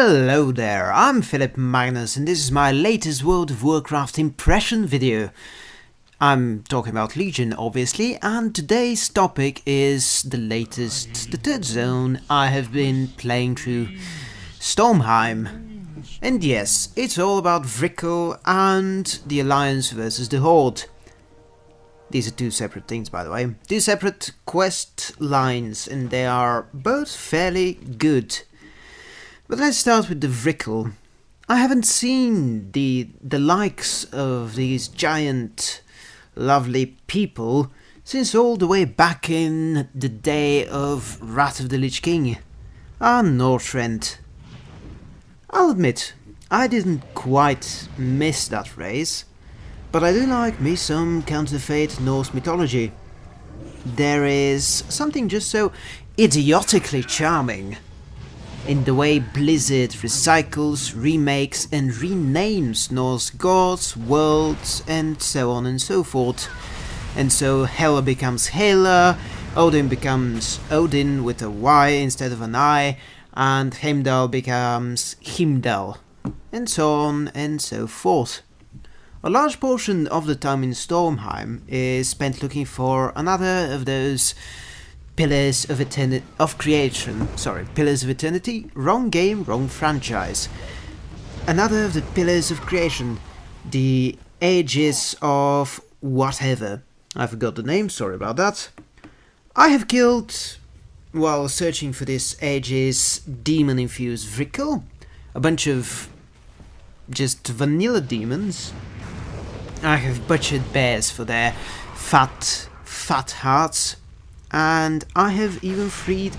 Hello there, I'm Philip Magnus and this is my latest World of Warcraft impression video. I'm talking about Legion obviously and today's topic is the latest, the third zone I have been playing through, Stormheim. And yes, it's all about Vrykul and the Alliance versus the Horde. These are two separate things by the way, two separate quest lines and they are both fairly good. But let's start with the Vrykul. I haven't seen the the likes of these giant, lovely people since all the way back in the day of Wrath of the Lich King. Ah, Northrend. I'll admit, I didn't quite miss that race, but I do like me some counterfeit Norse mythology. There is something just so idiotically charming in the way Blizzard recycles, remakes and renames Norse gods, worlds and so on and so forth. And so Hela becomes Helya, Odin becomes Odyn with a Y instead of an I, and Heimdall becomes Hymdall, and so on and so forth. A large portion of the time in Stormheim is spent looking for another of those Pillars of Eternity of Creation. Sorry, Pillars of Eternity. Wrong game, wrong franchise. Another of the Pillars of Creation. The Aegis of whatever. I forgot the name. Sorry about that. I have killed, while searching for this Aegis demon-infused Vrykul. A bunch of just vanilla demons. I have butchered bears for their fat, fat hearts and I have even freed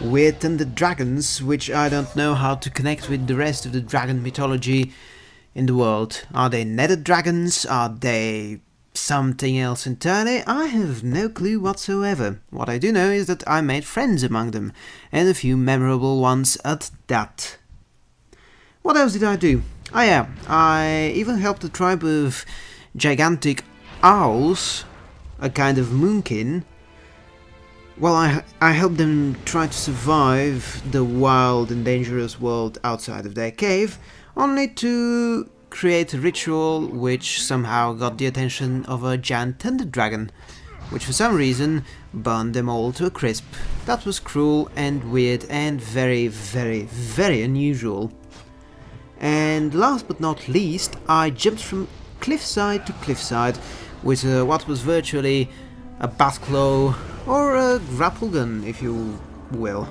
Weird Thunder Dragons, which I don't know how to connect with the rest of the dragon mythology in the world. Are they nether dragons? Are they something else entirely? I have no clue whatsoever. What I do know is that I made friends among them, and a few memorable ones at that. What else did I do? Oh yeah, I even helped a tribe of gigantic owls, a kind of moonkin, well, I, I helped them try to survive the wild and dangerous world outside of their cave, only to create a ritual which somehow got the attention of a giant thunder dragon, which for some reason burned them all to a crisp. That was cruel and weird and very, very, very unusual. And last but not least, I jumped from cliffside to cliffside with uh, what was virtually a Batclaw or a grapple gun, if you will.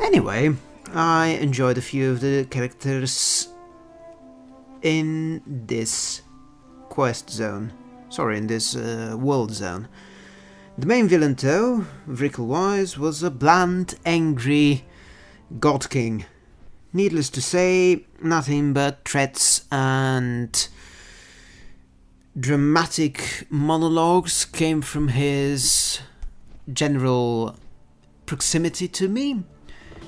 Anyway, I enjoyed a few of the characters in this quest zone. Sorry, in this uh, world zone. The main villain though, Vrykul-wise, was a bland, angry God King. Needless to say, nothing but threats and dramatic monologues came from his general proximity to me.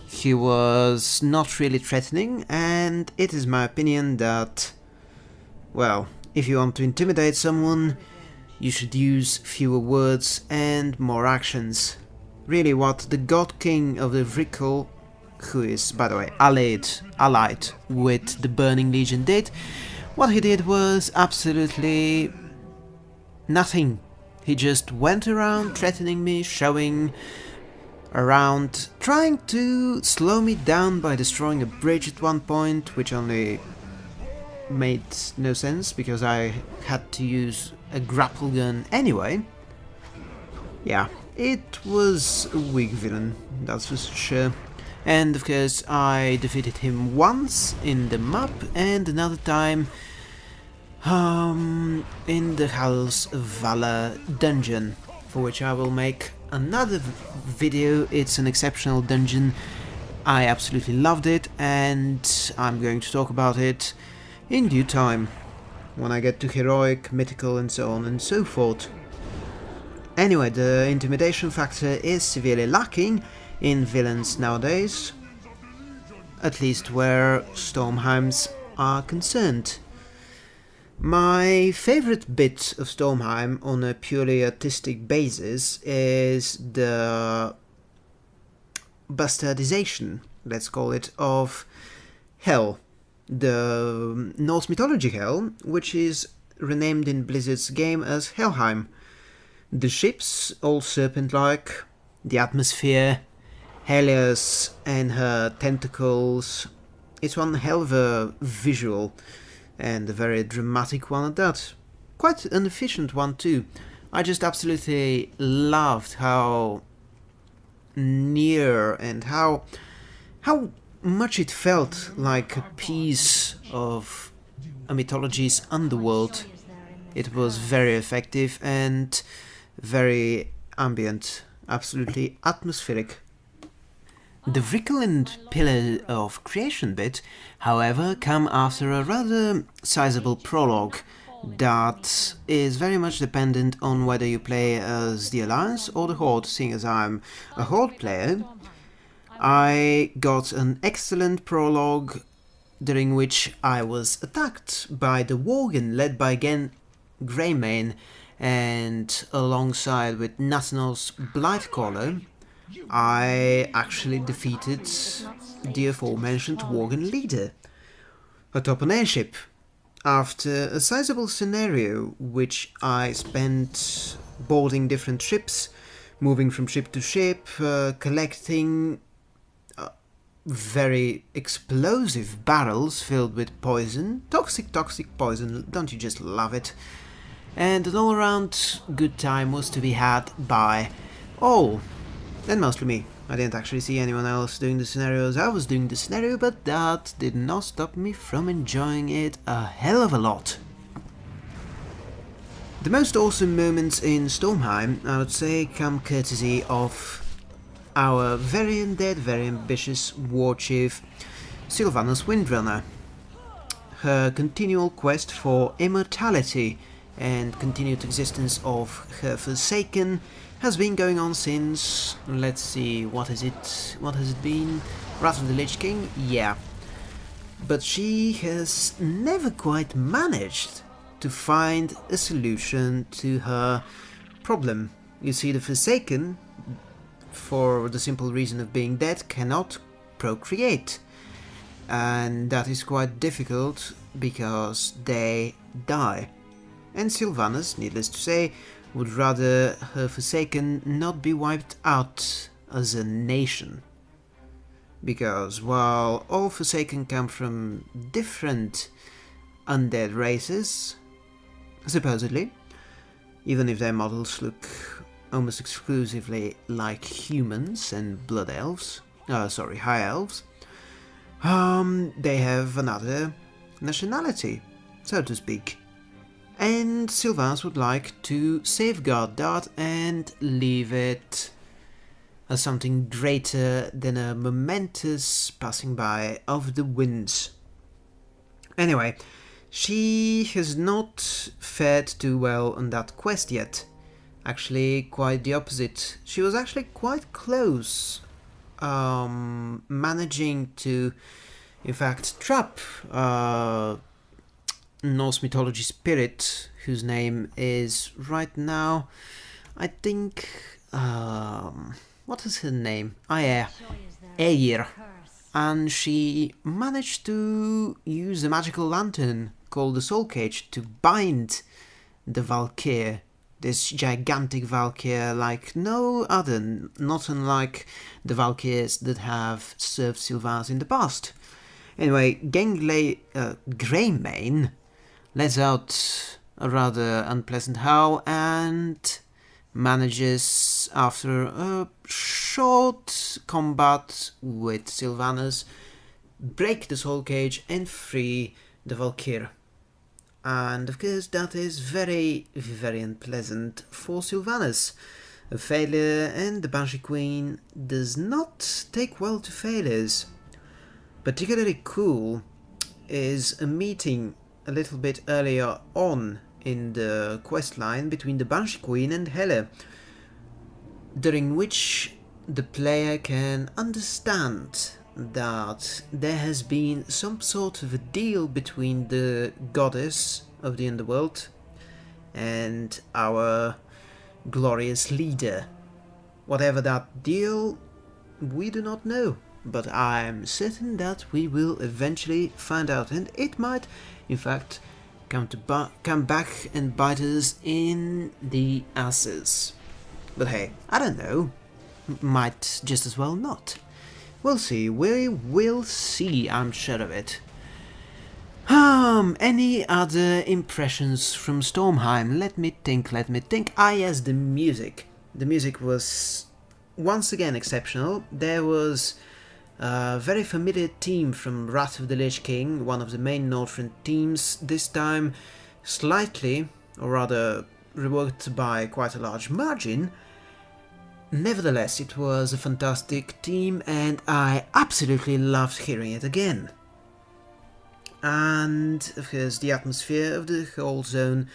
He was not really threatening, and it is my opinion that, well, if you want to intimidate someone, you should use fewer words and more actions. Really what the God King of the Vrykul, who is, by the way, allied, allied with the Burning Legion did, what he did was absolutely nothing. He just went around threatening me, showing around, trying to slow me down by destroying a bridge at one point, which only made no sense because I had to use a grapple gun anyway. Yeah, it was a weak villain, that's for sure. And of course I defeated him once in the map and another time um, in the Halls of Valor dungeon, for which I will make another video. It's an exceptional dungeon. I absolutely loved it and I'm going to talk about it in due time, when I get to heroic, mythical and so on and so forth. Anyway, the intimidation factor is severely lacking in villains nowadays, at least where Stormheims are concerned. My favorite bit of Stormheim on a purely artistic basis is the bastardization let's call it, of Hell, the Norse mythology Hell, which is renamed in Blizzard's game as Helheim. The ships, all serpent-like, the atmosphere, Helios and her tentacles. It's one hell of a visual, and a very dramatic one at that. Quite an efficient one too. I just absolutely loved how near and how how much it felt like a piece of a mythology's underworld. It was very effective and very ambient, absolutely atmospheric. The Vrykul and Pillar of Creation bit, however, come after a rather sizable prologue that is very much dependent on whether you play as the Alliance or the Horde, seeing as I'm a Horde player. I got an excellent prologue during which I was attacked by the Worgen led by again Greymane and alongside with Nathanos Blightcaller I actually defeated the aforementioned Worgen leader atop an airship after a sizable scenario which I spent boarding different ships, moving from ship to ship, uh, collecting uh, very explosive barrels filled with poison, toxic toxic poison, don't you just love it? And an all-around good time was to be had by all, and mostly me. I didn't actually see anyone else doing the scenarios. I was doing the scenario, but that did not stop me from enjoying it a hell of a lot. The most awesome moments in Stormheim, I would say, come courtesy of our very undead, very ambitious war chief, Sylvanas Windrunner. Her continual quest for immortality and continued existence of her Forsaken has been going on since, let's see, what is it, what has it been? Wrath of the Lich King? Yeah. But she has never quite managed to find a solution to her problem. You see, the Forsaken, for the simple reason of being dead, cannot procreate. And that is quite difficult because they die. And Sylvanas, needless to say, would rather her Forsaken not be wiped out as a nation. Because while all Forsaken come from different undead races, supposedly, even if their models look almost exclusively like humans and blood elves, uh, sorry, high elves, um, they have another nationality, so to speak and Sylvanas would like to safeguard that and leave it as something greater than a momentous passing by of the winds. Anyway, she has not fared too well on that quest yet. Actually, quite the opposite. She was actually quite close, um, managing to, in fact, trap uh, Norse mythology spirit, whose name is right now, I think, um, what is her name? Ah, yeah, Eir. And she managed to use a magical lantern called the Soul Cage to bind the Valkyr, this gigantic Valkyr like no other, not unlike the Valkyrs that have served Sylvanas in the past. Anyway, Gengley uh, Greymane lets out a rather unpleasant howl and manages, after a short combat with Sylvanas, break the soul cage and free the Valkyr. And of course that is very, very unpleasant for Sylvanas. A failure and the Banshee Queen does not take well to failures. Particularly cool is a meeting a little bit earlier on in the quest line between the Banshee Queen and Helya, during which the player can understand that there has been some sort of a deal between the goddess of the underworld and our glorious leader. Whatever that deal, we do not know. But I'm certain that we will eventually find out, and it might, in fact, come to come back and bite us in the asses. But hey, I don't know. M might just as well not. We'll see. We will see. I'm sure of it. Um, any other impressions from Stormheim? Let me think, let me think. Ah yes, the music. The music was once again exceptional. There was a very familiar team from Wrath of the Lich King, one of the main Northrend teams, this time slightly, or rather reworked by quite a large margin. Nevertheless, it was a fantastic team and I absolutely loved hearing it again. And of course the atmosphere of the whole zone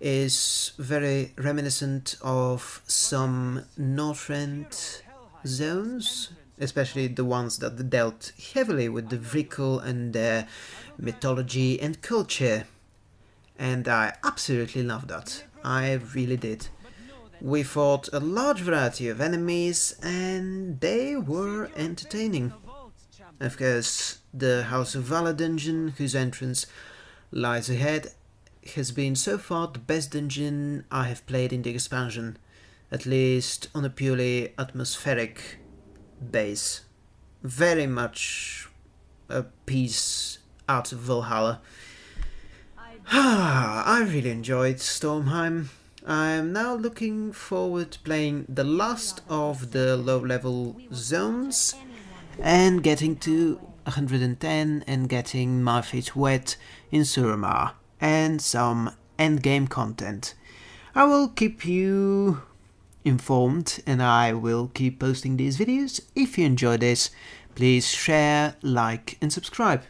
is very reminiscent of some Northrend zones, especially the ones that dealt heavily with the Vrykul and their mythology and culture. And I absolutely loved that. I really did. We fought a large variety of enemies and they were entertaining. Of course, the House of Valor dungeon, whose entrance lies ahead, has been so far the best dungeon I have played in the expansion, at least on a purely atmospheric base. Very much a piece out of Valhalla. I really enjoyed Stormheim. I am now looking forward to playing the last of the low-level zones and getting to 110 and getting my feet wet in Suramar and some endgame content. I will keep you informed and I will keep posting these videos. If you enjoy this, please share, like and subscribe.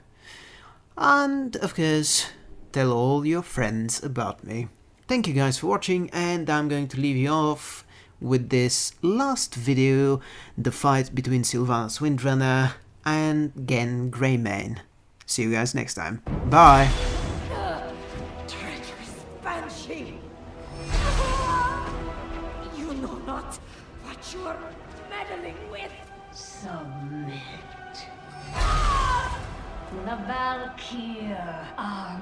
And of course, tell all your friends about me. Thank you guys for watching and I'm going to leave you off with this last video, the fight between Sylvanas Windrunner and Genn Greymane. See you guys next time. Bye! Valkyr are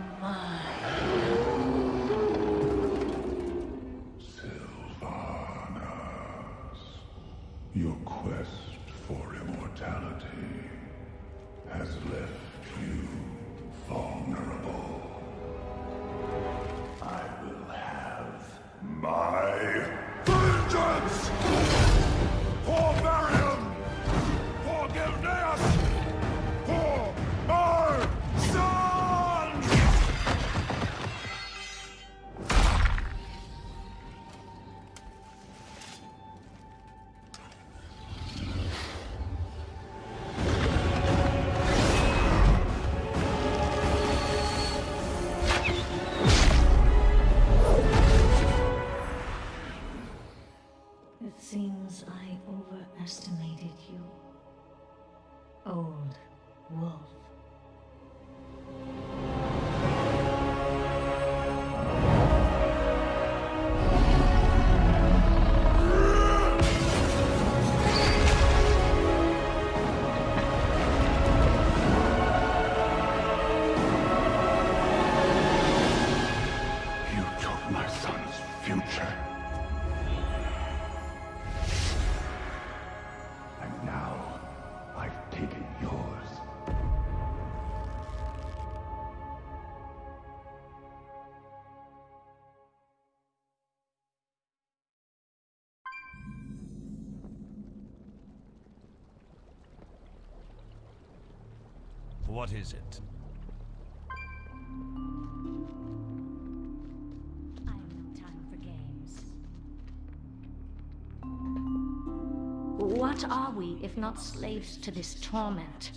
What is it? I have no time for games. What are we if not slaves to this torment?